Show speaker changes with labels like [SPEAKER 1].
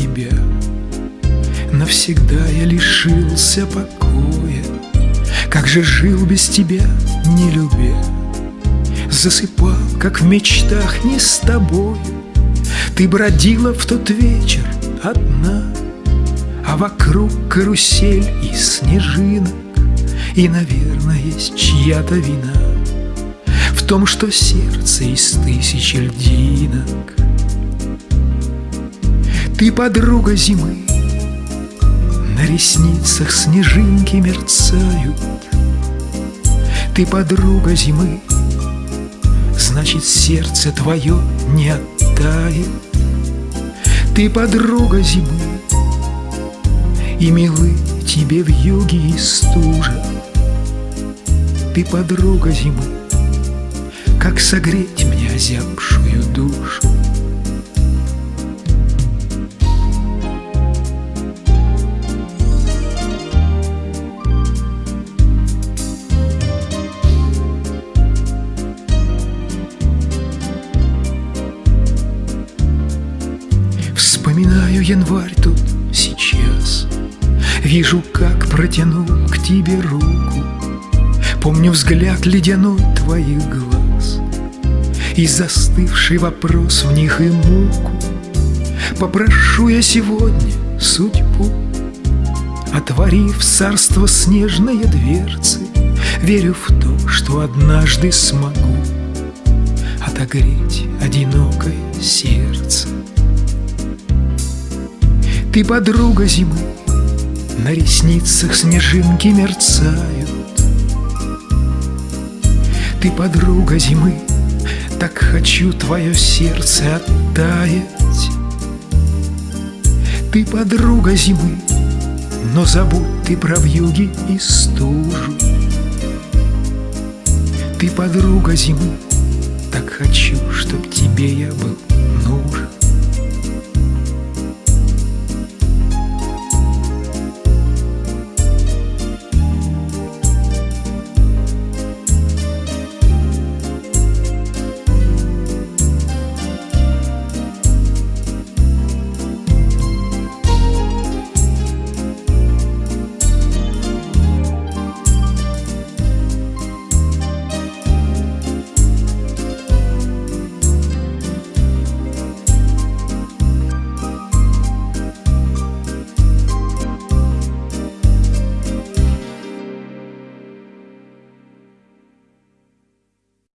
[SPEAKER 1] тебя, Навсегда я лишился покоя. Как же жил без тебя, не любя, Засыпал, как в мечтах, не с тобою. Ты бродила в тот вечер одна, А вокруг карусель и снежинок, И, наверное, есть чья-то вина В том, что сердце из тысячи льдинок. Ты подруга зимы, на ресницах снежинки мерцают. Ты подруга зимы, Значит, сердце твое не оттает. Ты подруга зимы, И милы тебе в юге и стужа. Ты подруга зимы, Как согреть мне озябшую душу. Январь тут сейчас. Вижу, как протянул к тебе руку. Помню взгляд ледяной твоих глаз И застывший вопрос в них и муку. Попрошу я сегодня судьбу Отворив царство снежные дверцы Верю в то, что однажды смогу Отогреть одинокое сердце ты подруга зимы, на ресницах снежинки мерцают. Ты подруга зимы, так хочу твое сердце оттаять. Ты подруга зимы, но забудь ты про вьюги и стужу. Ты подруга зимы, так хочу, чтоб тебе я был